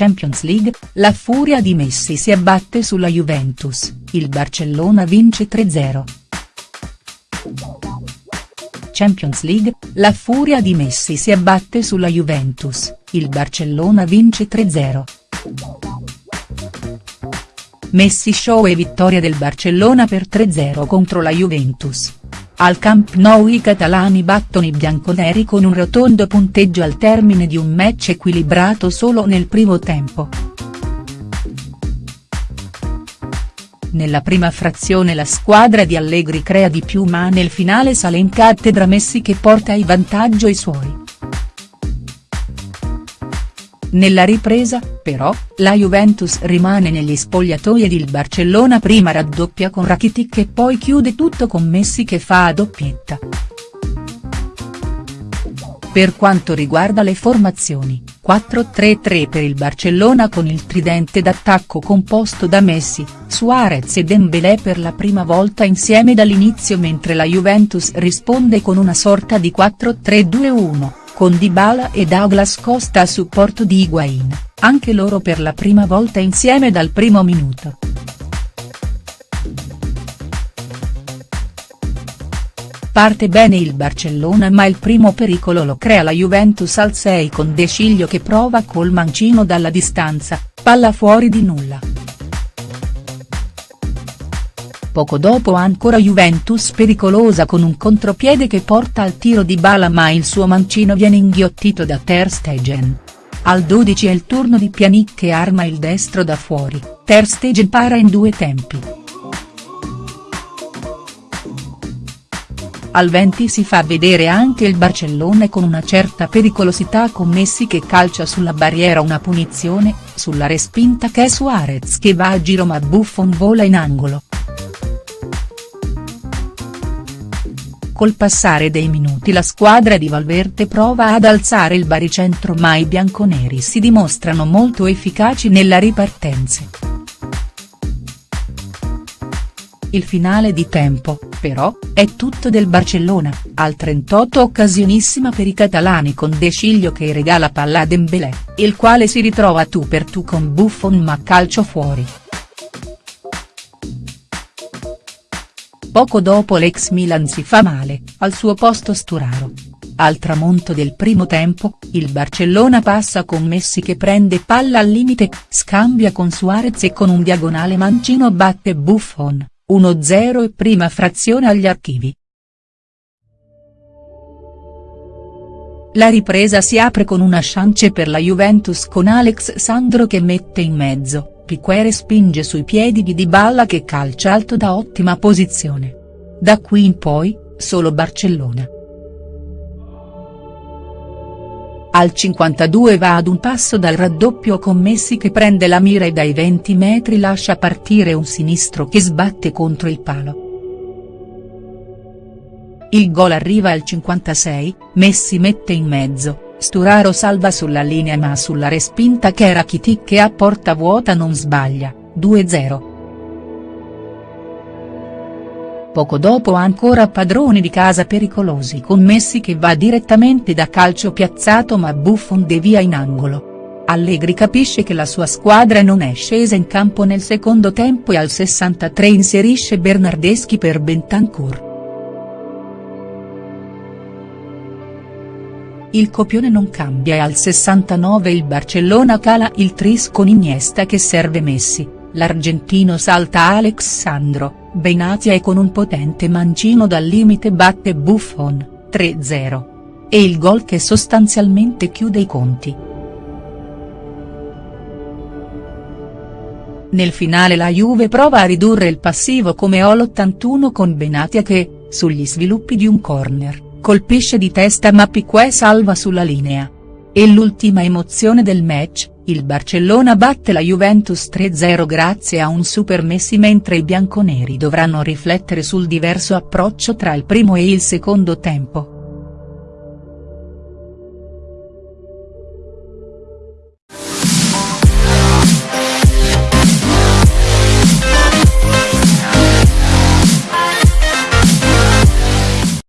Champions League, la furia di Messi si abbatte sulla Juventus, il Barcellona vince 3-0. Champions League, la furia di Messi si abbatte sulla Juventus, il Barcellona vince 3-0. Messi show e vittoria del Barcellona per 3-0 contro la Juventus. Al Camp Nou i catalani battono i bianconeri con un rotondo punteggio al termine di un match equilibrato solo nel primo tempo. Nella prima frazione la squadra di Allegri crea di più ma nel finale sale in cattedra Messi che porta in vantaggio i suoi. Nella ripresa, però, la Juventus rimane negli spogliatoi ed il Barcellona prima raddoppia con Rakitic e poi chiude tutto con Messi che fa a doppietta. Per quanto riguarda le formazioni, 4-3-3 per il Barcellona con il tridente d'attacco composto da Messi, Suarez e Dembélé per la prima volta insieme dall'inizio mentre la Juventus risponde con una sorta di 4-3-2-1 con Dybala e Douglas Costa a supporto di Higuain, anche loro per la prima volta insieme dal primo minuto. Parte bene il Barcellona ma il primo pericolo lo crea la Juventus al 6 con De Sciglio che prova col mancino dalla distanza, palla fuori di nulla. Poco dopo ancora Juventus pericolosa con un contropiede che porta al tiro di Bala ma il suo mancino viene inghiottito da Ter Stegen. Al 12 è il turno di Pjanic che arma il destro da fuori, Ter Stegen para in due tempi. Al 20 si fa vedere anche il Barcellona con una certa pericolosità con Messi che calcia sulla barriera una punizione, sulla respinta che è Suarez che va a giro ma Buffon vola in angolo. Col passare dei minuti la squadra di Valverde prova ad alzare il baricentro ma i bianconeri si dimostrano molto efficaci nella ripartenza. Il finale di tempo, però, è tutto del Barcellona, al 38 occasionissima per i catalani con De Sciglio che regala palla a Dembélé, il quale si ritrova tu per tu con Buffon ma calcio fuori. Poco dopo l'ex Milan si fa male, al suo posto Sturaro. Al tramonto del primo tempo, il Barcellona passa con Messi che prende palla al limite, scambia con Suarez e con un diagonale mancino batte Buffon, 1-0 e prima frazione agli archivi. La ripresa si apre con una chance per la Juventus con Alex Sandro che mette in mezzo, Piquere spinge sui piedi di Dybala che calcia alto da ottima posizione. Da qui in poi, solo Barcellona. Al 52 va ad un passo dal raddoppio con Messi che prende la mira e dai 20 metri lascia partire un sinistro che sbatte contro il palo. Il gol arriva al 56, Messi mette in mezzo, Sturaro salva sulla linea ma sulla respinta che era Rakitic che a porta vuota non sbaglia, 2-0. Poco dopo ancora padroni di casa pericolosi con Messi che va direttamente da calcio piazzato ma Buffon devia in angolo. Allegri capisce che la sua squadra non è scesa in campo nel secondo tempo e al 63 inserisce Bernardeschi per Bentancur. Il copione non cambia e al 69 il Barcellona cala il tris con Iniesta che serve Messi, l'argentino salta Alex Sandro, Benatia e con un potente mancino dal limite batte Buffon, 3-0. E il gol che sostanzialmente chiude i conti. Nel finale la Juve prova a ridurre il passivo come all'81 con Benatia che, sugli sviluppi di un corner colpisce di testa ma Piqué salva sulla linea. E l'ultima emozione del match, il Barcellona batte la Juventus 3-0 grazie a un super Messi mentre i bianconeri dovranno riflettere sul diverso approccio tra il primo e il secondo tempo.